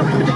Look,